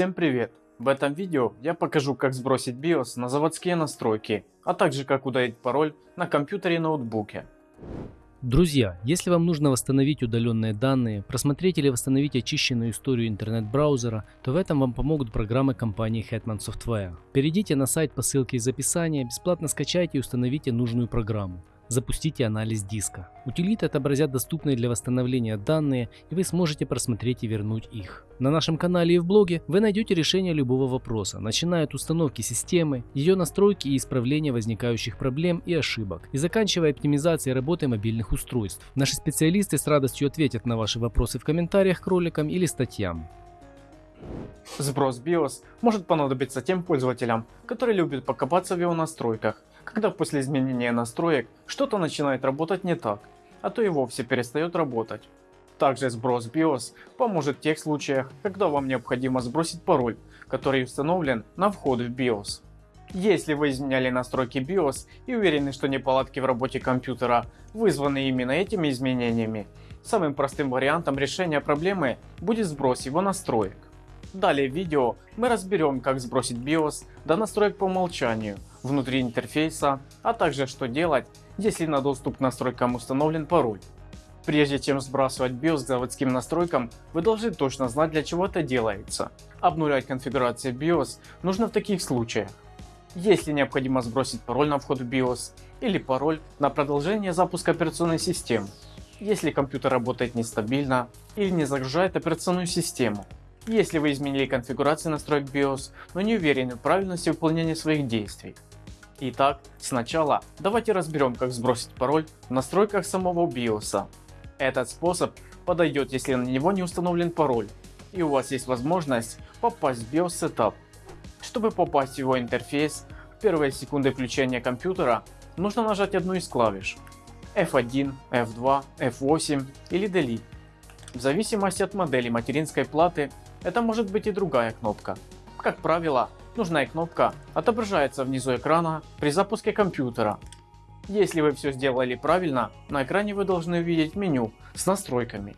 Всем привет! В этом видео я покажу как сбросить BIOS на заводские настройки, а также как удалить пароль на компьютере и ноутбуке. Друзья, если вам нужно восстановить удаленные данные, просмотреть или восстановить очищенную историю интернет-браузера, то в этом вам помогут программы компании Hetman Software. Перейдите на сайт по ссылке из описания, бесплатно скачайте и установите нужную программу запустите анализ диска. Утилиты отобразят доступные для восстановления данные и вы сможете просмотреть и вернуть их. На нашем канале и в блоге вы найдете решение любого вопроса, начиная от установки системы, ее настройки и исправления возникающих проблем и ошибок, и заканчивая оптимизацией работы мобильных устройств. Наши специалисты с радостью ответят на ваши вопросы в комментариях к роликам или статьям. Сброс BIOS может понадобиться тем пользователям, которые любят покопаться в его настройках, когда после изменения настроек что-то начинает работать не так, а то и вовсе перестает работать. Также сброс BIOS поможет в тех случаях, когда вам необходимо сбросить пароль, который установлен на вход в BIOS. Если вы изменяли настройки BIOS и уверены, что неполадки в работе компьютера вызваны именно этими изменениями, самым простым вариантом решения проблемы будет сброс его настроек. Далее в видео мы разберем как сбросить BIOS до настроек по умолчанию внутри интерфейса, а также что делать если на доступ к настройкам установлен пароль. Прежде чем сбрасывать BIOS к заводским настройкам, вы должны точно знать для чего это делается. Обнулять конфигурацию BIOS нужно в таких случаях. Если необходимо сбросить пароль на вход в BIOS или пароль на продолжение запуска операционной системы. Если компьютер работает нестабильно или не загружает операционную систему. Если вы изменили конфигурацию настроек BIOS, но не уверены в правильности выполнения своих действий. Итак, сначала давайте разберем как сбросить пароль в настройках самого BIOS. Этот способ подойдет если на него не установлен пароль и у вас есть возможность попасть в BIOS Setup. Чтобы попасть в его интерфейс, в первые секунды включения компьютера нужно нажать одну из клавиш F1, F2, F8 или Delete. В зависимости от модели материнской платы это может быть и другая кнопка. Как правило, нужная кнопка отображается внизу экрана при запуске компьютера. Если вы все сделали правильно, на экране вы должны увидеть меню с настройками.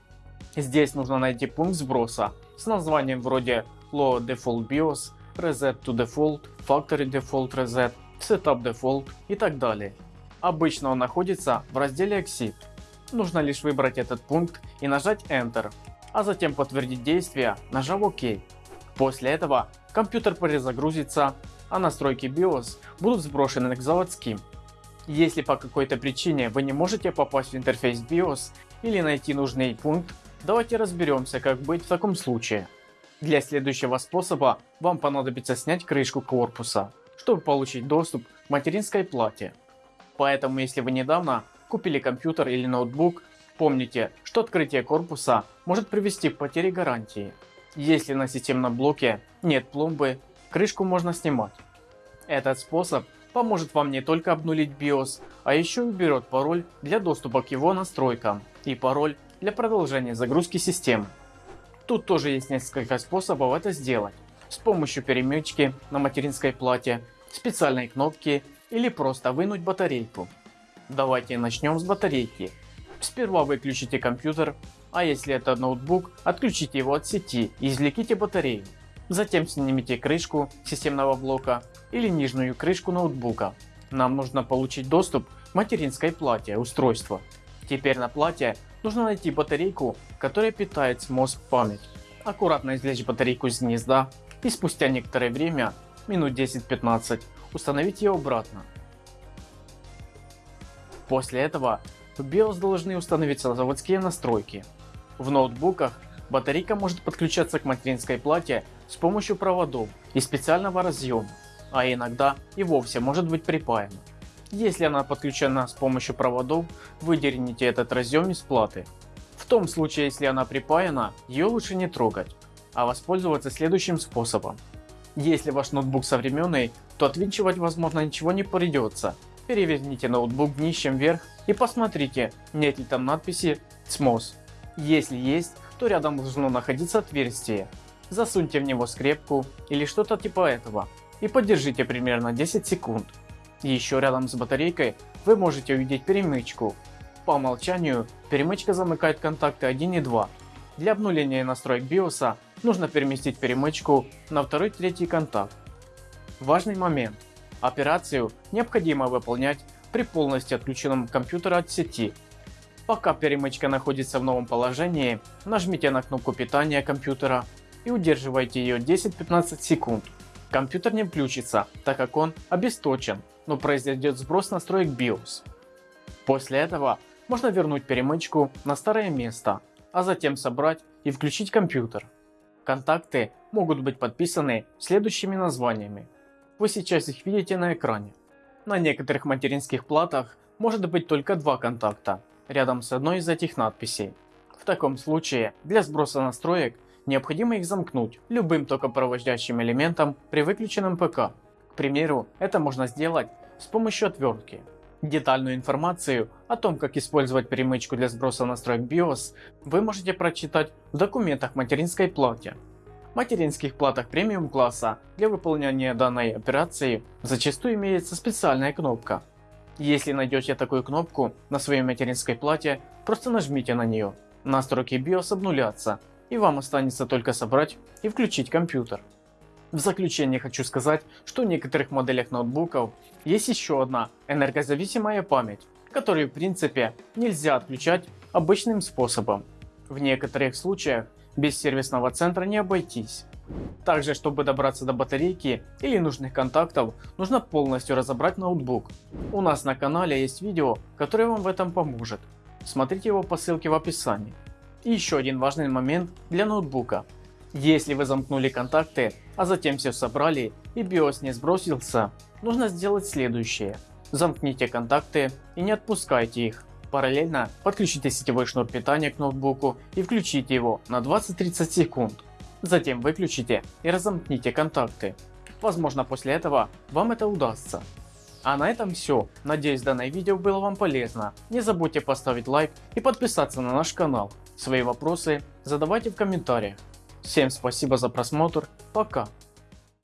Здесь нужно найти пункт сброса с названием вроде Load Default BIOS, Reset to Default, Factory Default Reset, Setup Default и так далее. Обычно он находится в разделе Exit. Нужно лишь выбрать этот пункт и нажать Enter а затем подтвердить действие, нажав ОК. После этого компьютер перезагрузится, а настройки BIOS будут сброшены к заводским. Если по какой-то причине вы не можете попасть в интерфейс BIOS или найти нужный пункт, давайте разберемся как быть в таком случае. Для следующего способа вам понадобится снять крышку корпуса, чтобы получить доступ к материнской плате. Поэтому если вы недавно купили компьютер или ноутбук Помните, что открытие корпуса может привести к потере гарантии. Если на системном блоке нет пломбы, крышку можно снимать. Этот способ поможет вам не только обнулить BIOS, а еще уберет пароль для доступа к его настройкам и пароль для продолжения загрузки системы. Тут тоже есть несколько способов это сделать. С помощью перемычки на материнской плате, специальной кнопки или просто вынуть батарейку. Давайте начнем с батарейки. Сперва выключите компьютер, а если это ноутбук, отключите его от сети и извлеките батарею. Затем снимите крышку системного блока или нижнюю крышку ноутбука. Нам нужно получить доступ к материнской плате устройства. Теперь на плате нужно найти батарейку, которая питает SMOS память. Аккуратно извлечь батарейку из гнезда и спустя некоторое время, минут 10-15, установить ее обратно. После этого в BIOS должны установиться заводские настройки. В ноутбуках батарейка может подключаться к материнской плате с помощью проводов и специального разъема, а иногда и вовсе может быть припаяна. Если она подключена с помощью проводов, выдерните этот разъем из платы. В том случае, если она припаяна, ее лучше не трогать, а воспользоваться следующим способом. Если ваш ноутбук современный, то отвинчивать возможно ничего не придется. Переверните ноутбук днищем вверх и посмотрите, нет ли там надписи SMOS. Если есть, то рядом должно находиться отверстие. Засуньте в него скрепку или что-то типа этого и подержите примерно 10 секунд. Еще рядом с батарейкой вы можете увидеть перемычку. По умолчанию перемычка замыкает контакты 1 и 2. Для обнуления настроек BIOS нужно переместить перемычку на второй-третий контакт. Важный момент. Операцию необходимо выполнять при полностью отключенном компьютере от сети. Пока перемычка находится в новом положении, нажмите на кнопку питания компьютера и удерживайте ее 10-15 секунд. Компьютер не включится, так как он обесточен, но произойдет сброс настроек BIOS. После этого можно вернуть перемычку на старое место, а затем собрать и включить компьютер. Контакты могут быть подписаны следующими названиями. Вы сейчас их видите на экране. На некоторых материнских платах может быть только два контакта, рядом с одной из этих надписей. В таком случае для сброса настроек необходимо их замкнуть любым токопроводящим элементом при выключенном ПК. К примеру, это можно сделать с помощью отвертки. Детальную информацию о том, как использовать перемычку для сброса настроек BIOS, вы можете прочитать в документах материнской плате. Материнских платах премиум класса для выполнения данной операции зачастую имеется специальная кнопка. Если найдете такую кнопку на своей материнской плате, просто нажмите на нее. Настройки BIOS обнулятся и вам останется только собрать и включить компьютер. В заключение хочу сказать, что в некоторых моделях ноутбуков есть еще одна энергозависимая память, которую в принципе нельзя отключать обычным способом. В некоторых случаях без сервисного центра не обойтись. Также чтобы добраться до батарейки или нужных контактов нужно полностью разобрать ноутбук. У нас на канале есть видео которое вам в этом поможет. Смотрите его по ссылке в описании. И еще один важный момент для ноутбука. Если вы замкнули контакты, а затем все собрали и BIOS не сбросился, нужно сделать следующее. Замкните контакты и не отпускайте их. Параллельно подключите сетевой шнур питания к ноутбуку и включите его на 20-30 секунд. Затем выключите и разомкните контакты. Возможно после этого вам это удастся. А на этом все. Надеюсь данное видео было вам полезно. Не забудьте поставить лайк и подписаться на наш канал. Свои вопросы задавайте в комментариях. Всем спасибо за просмотр, пока.